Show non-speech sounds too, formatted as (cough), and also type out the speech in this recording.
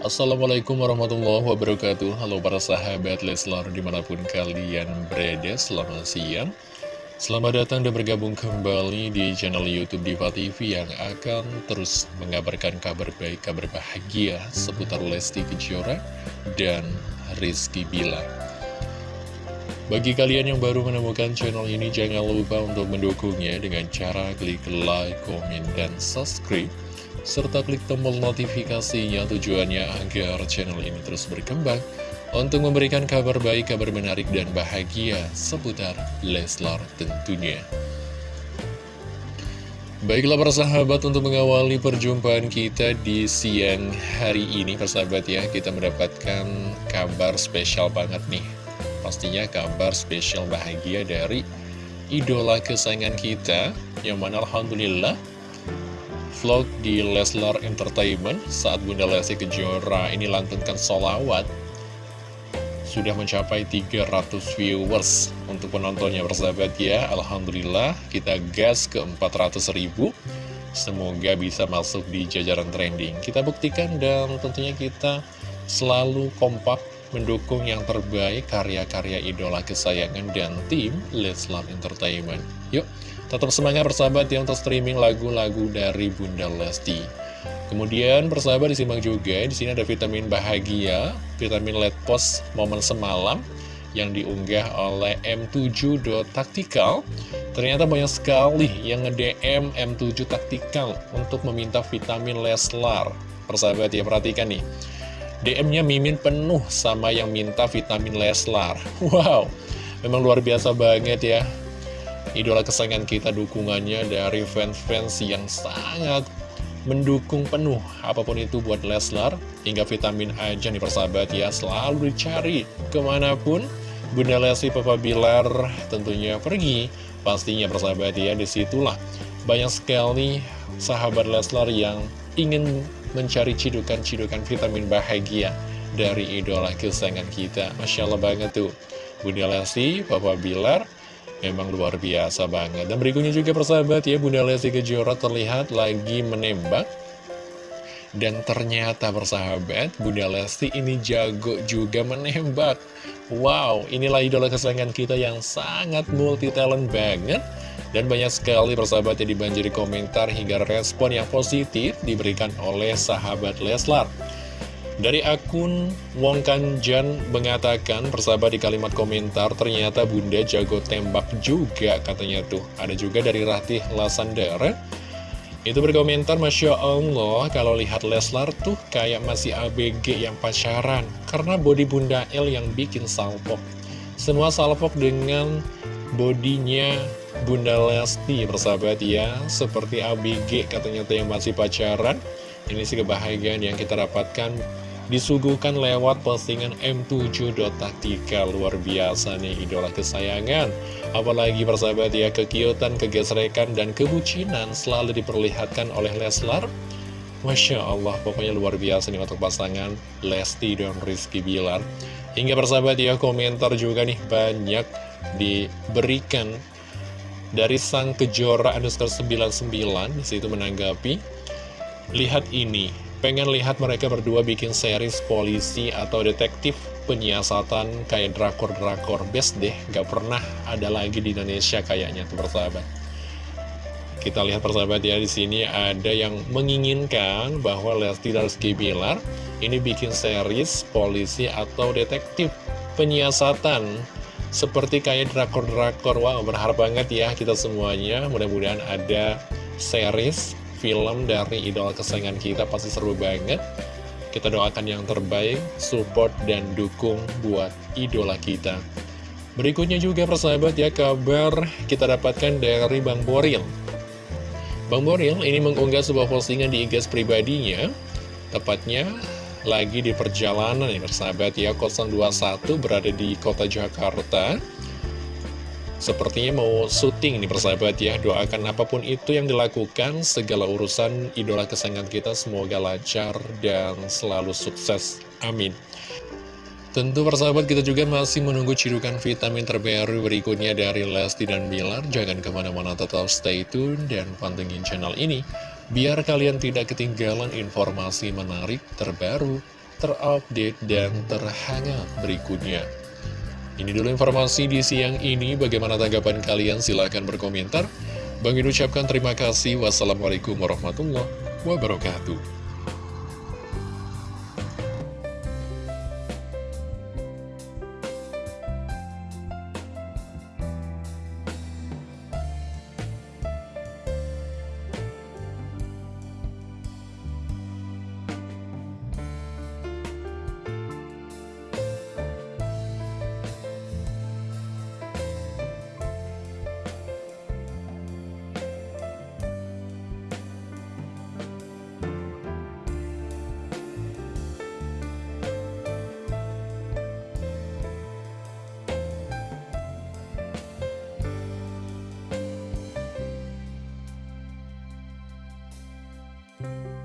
Assalamualaikum warahmatullahi wabarakatuh. Halo para sahabat Leslar di mana pun kalian berada Selamat siang. Selamat datang dan bergabung kembali di channel Youtube Diva TV Yang akan terus mengabarkan kabar baik, kabar bahagia Seputar Lesti Kejora dan Rizky Bila bagi kalian yang baru menemukan channel ini, jangan lupa untuk mendukungnya dengan cara klik like, komen, dan subscribe serta klik tombol notifikasinya tujuannya agar channel ini terus berkembang untuk memberikan kabar baik, kabar menarik, dan bahagia seputar Leslar tentunya. Baiklah para sahabat untuk mengawali perjumpaan kita di siang hari ini persahabat ya Kita mendapatkan kabar spesial banget nih Pastinya kabar spesial bahagia dari idola kesayangan kita Yang mana Alhamdulillah vlog di Leslar Entertainment saat Bunda Lesti Kejora ini lantunkan solawat sudah mencapai 300 viewers. Untuk penontonnya bersahabat ya Alhamdulillah kita gas ke 400 ribu. Semoga bisa masuk di jajaran trending. Kita buktikan dan tentunya kita selalu kompak mendukung yang terbaik karya-karya idola kesayangan dan tim Leslar Entertainment. Yuk Tetap semangat bersahabat ya untuk streaming lagu-lagu dari Bunda Lesti. Kemudian bersahabat disimak juga, di sini ada vitamin bahagia, vitamin let post momen semalam yang diunggah oleh M7.Tactical. Ternyata banyak sekali yang nge-DM M7 Tactical untuk meminta vitamin Leslar. Persahabat ya, perhatikan nih. DM-nya Mimin penuh sama yang minta vitamin Leslar. (laughs) Wow, memang luar biasa banget ya idola kesayangan kita dukungannya dari fans-fans yang sangat mendukung penuh apa pun itu buat Leslar. Hingga vitamin aja nih persahabat ya selalu dicari ke mana pun. Bunda Lesti Papa Bilar tentunya pergi. Pastinya persahabat ya di situlah banyak sekali sahabat Leslar yang ingin mencari cidukan-cidukan vitamin bahagia dari idola kesayangan kita. Masya Allah banget tuh. Bunda Lesti Papa Bilar Memang luar biasa banget. Dan berikutnya juga persahabat ya Bunda Lesti Kejora terlihat lagi menembak. Dan ternyata persahabat Bunda Lesti ini jago juga menembak. Wow inilah idola kesayangan kita yang sangat multi talent banget. Dan banyak sekali persahabat yang dibanjiri komentar hingga respon yang positif diberikan oleh sahabat Leslar dari akun Wong Kanjan mengatakan, persahabat di kalimat komentar, ternyata bunda jago tembak juga katanya tuh. Ada juga dari Ratih Lasandara, itu berkomentar, Masya Allah, kalau lihat Leslar tuh kayak masih ABG yang pacaran. Karena body bunda L yang bikin salpok. Semua salpok dengan bodinya Bunda Lesti, persahabat ya. Seperti ABG katanya tuh yang masih pacaran. Ini sih kebahagiaan yang kita dapatkan disuguhkan lewat postingan M7.Taktika luar biasa nih idola kesayangan. Apalagi persahabat ya kekiutan, kegesrekan, dan kebucinan selalu diperlihatkan oleh Leslar. Masya Allah pokoknya luar biasa nih untuk pasangan Lesti dan Rizky Bilar. Hingga persahabat ya komentar juga nih banyak diberikan dari sang kejora underscore 99 di situ menanggapi. Lihat ini Pengen lihat mereka berdua bikin series polisi atau detektif penyiasatan kayak drakor-drakor. Best deh Gak pernah ada lagi di Indonesia kayaknya tuh persahabat. Kita lihat persahabat ya di sini ada yang menginginkan bahwa Lesti Rizky Bilar Ini bikin series polisi atau detektif penyiasatan. Seperti kayak drakor-drakor. Wow berharap banget ya kita semuanya. Mudah-mudahan ada series film dari idola kesayangan kita pasti seru banget. Kita doakan yang terbaik, support dan dukung buat idola kita. Berikutnya juga persahabat ya kabar kita dapatkan dari Bang Boril. Bang Boril ini mengunggah sebuah postingan di IG pribadinya. Tepatnya lagi di perjalanan ya persahabat ya. 021 berada di kota Jakarta Sepertinya mau syuting nih persahabat ya. Doakan apa pun itu yang dilakukan Segala urusan idola kesayangan kita Semoga lancar dan selalu sukses. Amin. Tentu persahabat kita juga masih menunggu cirukan vitamin terbaru berikutnya dari Lesti dan Bilar. Jangan ke mana-mana tetap stay tune dan pantengin channel ini. Biar kalian tidak ketinggalan informasi menarik terbaru terupdate dan terhangat berikutnya. Ini dulu informasi di siang ini, bagaimana tanggapan kalian? Silahkan berkomentar. Bang Min ucapkan terima kasih. Wassalamualaikum warahmatullahi wabarakatuh. you